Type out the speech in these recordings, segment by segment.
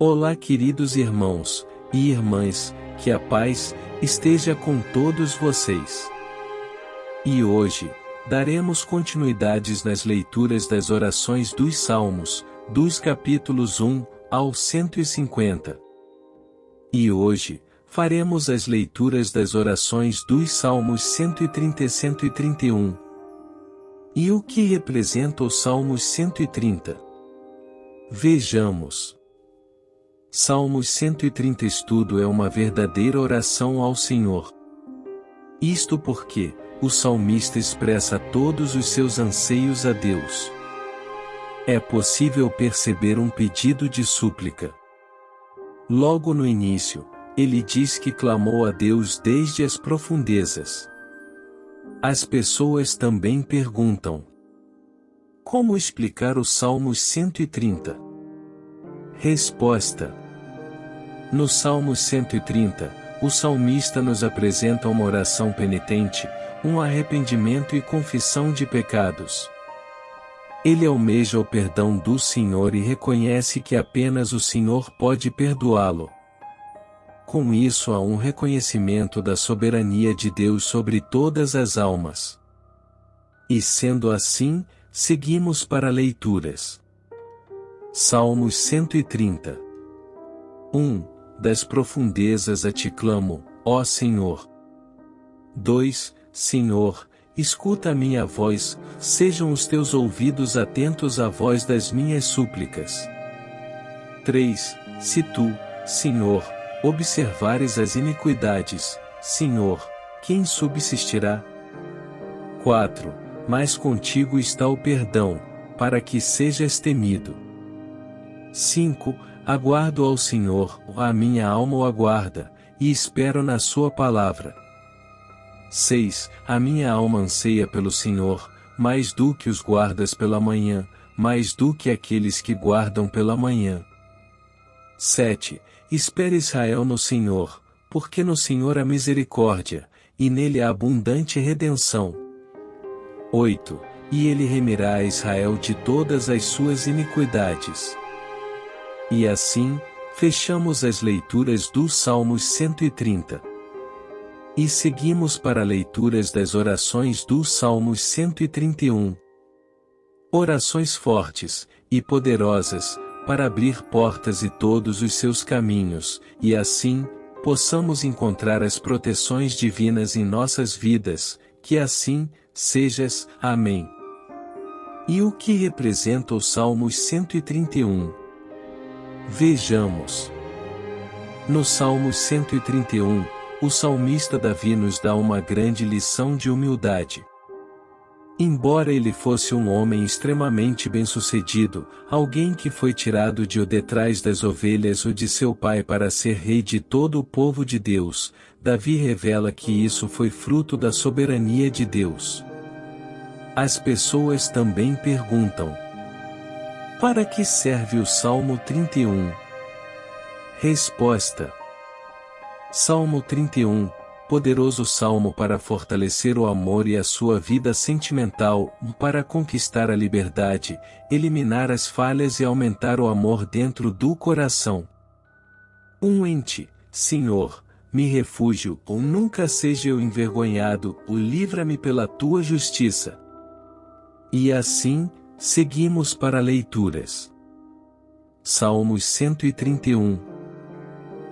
Olá, queridos irmãos e irmãs, que a paz esteja com todos vocês. E hoje, daremos continuidades nas leituras das orações dos Salmos, dos capítulos 1 ao 150. E hoje, faremos as leituras das orações dos Salmos 130 e 131. E o que representa os Salmos 130? Vejamos. Salmos 130 Estudo é uma verdadeira oração ao Senhor. Isto porque, o salmista expressa todos os seus anseios a Deus. É possível perceber um pedido de súplica. Logo no início, ele diz que clamou a Deus desde as profundezas. As pessoas também perguntam: Como explicar o Salmos 130? Resposta: No Salmos 130, o salmista nos apresenta uma oração penitente, um arrependimento e confissão de pecados. Ele almeja o perdão do Senhor e reconhece que apenas o Senhor pode perdoá-lo. Com isso há um reconhecimento da soberania de Deus sobre todas as almas. E sendo assim, seguimos para leituras. Salmos 130 1. Das profundezas a ti clamo, ó Senhor. 2. Senhor, escuta a minha voz, sejam os teus ouvidos atentos à voz das minhas súplicas. 3. Se tu, Senhor, observares as iniquidades, Senhor, quem subsistirá? 4. Mas contigo está o perdão, para que sejas temido. 5. Aguardo ao Senhor, a minha alma o aguarda, e espero na sua palavra. 6. A minha alma anseia pelo Senhor, mais do que os guardas pela manhã, mais do que aqueles que guardam pela manhã. 7. Espere Israel no Senhor, porque no Senhor há misericórdia, e nele há abundante redenção. 8. E ele remirá a Israel de todas as suas iniquidades. E assim, fechamos as leituras dos Salmos 130. E seguimos para leituras das orações dos Salmos 131. Orações fortes e poderosas, para abrir portas e todos os seus caminhos, e assim, possamos encontrar as proteções divinas em nossas vidas, que assim, sejas, amém. E o que representa o Salmos 131? Vejamos. No Salmos 131, o salmista Davi nos dá uma grande lição de humildade. Embora ele fosse um homem extremamente bem-sucedido, alguém que foi tirado de o detrás das ovelhas ou de seu pai para ser rei de todo o povo de Deus, Davi revela que isso foi fruto da soberania de Deus. As pessoas também perguntam: Para que serve o Salmo 31? Resposta: Salmo 31, poderoso salmo para fortalecer o amor e a sua vida sentimental, para conquistar a liberdade, eliminar as falhas e aumentar o amor dentro do coração. Um ente, Senhor, me refúgio, ou nunca seja eu envergonhado, o livra-me pela tua justiça. E assim, seguimos para leituras. Salmos 131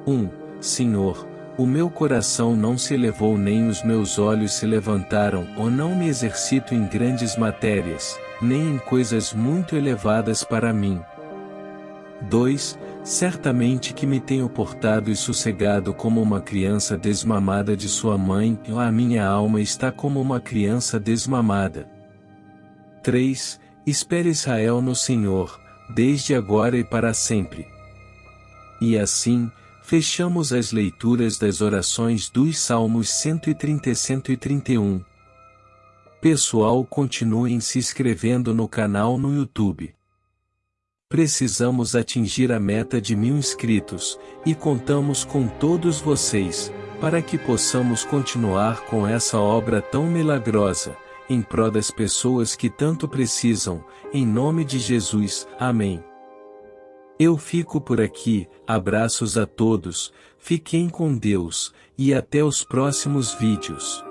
1. Senhor, o meu coração não se elevou nem os meus olhos se levantaram, ou não me exercito em grandes matérias, nem em coisas muito elevadas para mim. 2. Certamente que me tenho portado e sossegado como uma criança desmamada de sua mãe, e a minha alma está como uma criança desmamada. 3. Espere Israel no Senhor, desde agora e para sempre. E assim, fechamos as leituras das orações dos Salmos 130 e 131. Pessoal continuem se inscrevendo no canal no YouTube. Precisamos atingir a meta de mil inscritos, e contamos com todos vocês, para que possamos continuar com essa obra tão milagrosa, em prol das pessoas que tanto precisam, em nome de Jesus, amém. Eu fico por aqui, abraços a todos, fiquem com Deus, e até os próximos vídeos.